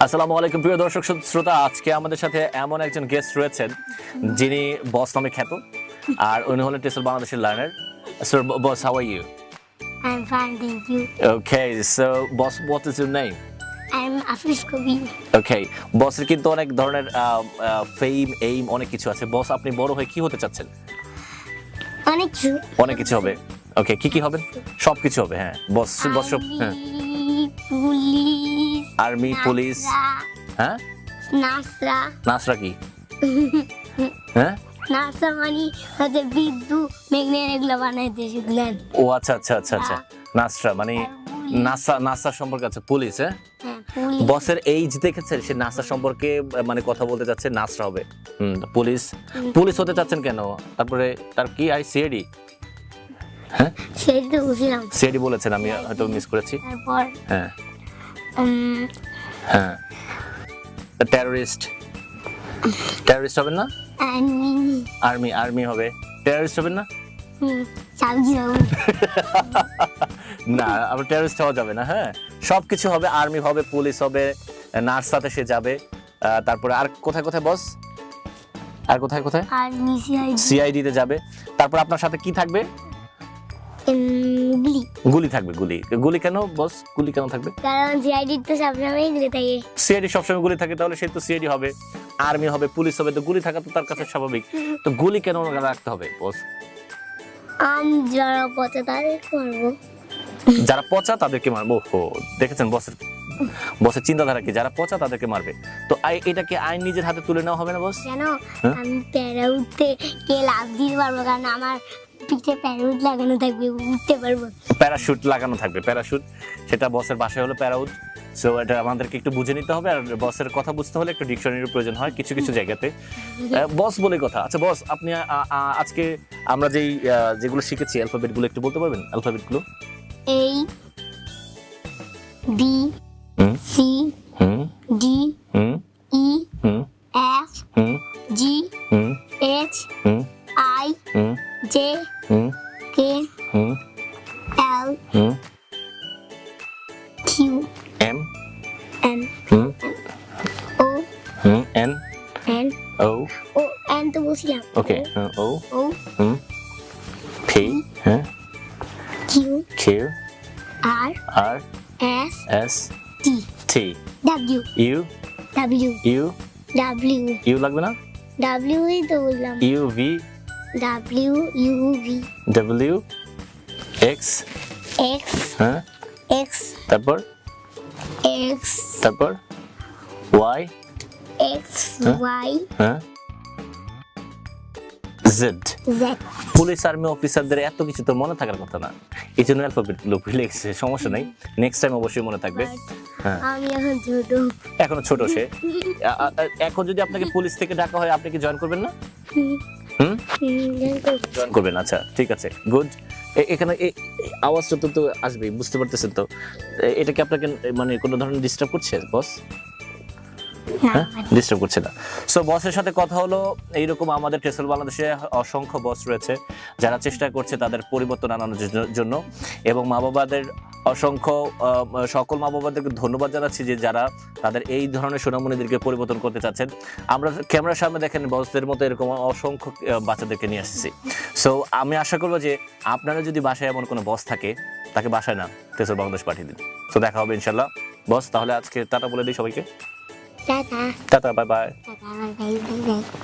আসসালামু আলাইকুম প্রিয় দর্শক শ্রোতা আজকে আমাদের সাথে এমন একজন গেস্ট রয়েছেন যিনি বস নামে খ্যাত আর উনি হলেন টেসল বাংলাদেশের learner sir boss how are you I'm fine, thank you. Okay so boss what is your name I'm Afish Kobi. Okay বসের কিন্তু অনেক ধরনের ফেম এইম অনেক কিছু আছে। বস আপনি বড় হয়ে কি হতে চাচ্ছেন? অনেক কিছু। অনেক কিছু হবে। ওকে কি কি হবে? সব কিছু হবে হ্যাঁ। বস বস সব হ্যাঁ। Police army police. হ্যাঁ? নাসরা। নাসরা কি? হ্যাঁ? নাসরা মানে হচ্ছে বিদ্যুৎ মেঘনের এগুলো বানাইতে শিখলেন ও আচ্ছা আচ্ছা আচ্ছা আচ্ছা। নাসরা মানে নাসা নাসা সম্পর্কে আছে পুলিশ হ্যাঁ? হ্যাঁ বসের এইজ দেখেছেন সে নাসা সম্পর্কে মানে কথা বলতে যাচ্ছে নাসরা হবে। হুম পুলিশ পুলিশ হতে চাচ্ছেন কেন? তারপরে তার কি আই সিআইডি। হ্যাঁ? বুঝলাম বলেছেন আমি হয়তো মিস করেছি। হ্যাঁ। হ্যাঁ। টেররিস্ট টেররিস্ট হবেন না? আমি আর্মি আর্মি হবে। টেররিস্ট হবেন না? না আবার টেররিস্ট হওয়া যাবে না হ্যাঁ। সব কিছু হবে আর্মি হবে পুলিশ হবে নার্স সাথে সে যাবে। তারপরে আর কোথায় কোথায় বস আর কোথায় কোথায়? সিআইডি তে যাবে। তারপর আপনার সাথে কি থাকবে? গুলি থাকবে গুলি। গুলি কেন বস গুলি কেন থাকবে? কারণ জিআইডি তো সবসময় গুলি থাকে। সিআইডি সবসময় গুলি থাকে তাহলে সে তো সিআইডি হবে। আর্মি হবে পুলিশ হবে তো গুলি থাকা তো তার কাছে স্বাভাবিক। তো গুলি কেন রাখতে হবে বস আম যারা পচে তাদের করব। যারা পচা তাদেরকে মারবো ও দেখেছেন বসের বসের চিন্তাধারা কি? যারা পচা তাদেরকে মারবে। তো আই- এটা কি আইন নিজের হাতে তুলে নেওয়া হবে না বস কেন? হ্যাঁ? আমি প্যারা উঠতে কে লাভ দিতে পারব? কারণ আমার পিঠে প্যারাউট লাগানো থাকবে উঠতে পারব। প্যারাশুট লাগানো থাকবে প্যারাশুট। সেটা বসের বাসায় হলো প্যারাউট। সো এটা আমাদেরকে একটু বুঝে নিতে হবে আর বসের কথা বুঝতে হলে একটু ডিকশনারির প্রয়োজন হয় কিছু কিছু জায়গাতে। বস বলে কথা। আচ্ছা বস আপনি আজকে আমরা যেই যেগুলো শিখেছি অ্যালফাবেটগুলো একটু বলতে পারবেন? অ্যালফাবেটগুলো এই B C L hmm? Q M? N hmm? O hmm? N? N O? O N. Okay. Uh, o? O hmm? P? Huh? Q Q? R R? S S? T. T. W. U? W. U? W. U? W double U V? W U V. W X? X হ্যাঁ? X তারপর? X তারপর? Y X হ্যাঁ? Y হ্যাঁ? Z police army অফিসারদের এত কিছু তো মনে থাকার কথা না। এই জন্য অ্যালফাবেটগুলো ভুলে গেছে সমস্যা নাই। নেক্সট টাইম অবশ্যই মনে থাকবে। হ্যাঁ। আমি এখন ছোট। এখনও ছোট সে। এখন যদি আপনাকে পুলিশ থেকে ডাকা হয় আপনি কি জয়েন করবেন না? হুম। জয়েন করবেন আচ্ছা ঠিক আছে। গুড এখানে এই আওয়াজটা তো আসবেই, বুঝতে পারতেছেন তো। এটা কি আপনাকে মানে কোনো ধরনের ডিস্টার্ব করছে বস ডিস্টার্ব করছে না। সো বসের সাথে কথা হলো, এইরকম আমাদের টেসল বাংলাদেশে অসংখ্য বস রয়েছে, যারা চেষ্টা করছে তাদের পরিবর্তন আনানোর জন্য এবং মা বাবাদের অসংখ্য সকল মা বাবাদেরকে ধন্যবাদ জানাচ্ছি যে যারা তাদের এই ধরনের সোনামণিদেরকে পরিবর্তন করতে চাচ্ছেন। আমরা ক্যামেরার সামনে দেখেন বসদের মতো এরকম অসংখ্য বাচ্চাদেরকে নিয়ে আসছি। সো আমি আশা করব যে আপনারা যদি বাসায় এমন কোনো বস থাকে, তাকে বাসায় না টেসল বাংলাদেশ পাঠিয়ে দিন। তো দেখা হবে ইনশাল্লাহ বস তাহলে আজকে টাটা বলে দিই সবাইকে। 拜拜拜。拜拜拜拜拜拜。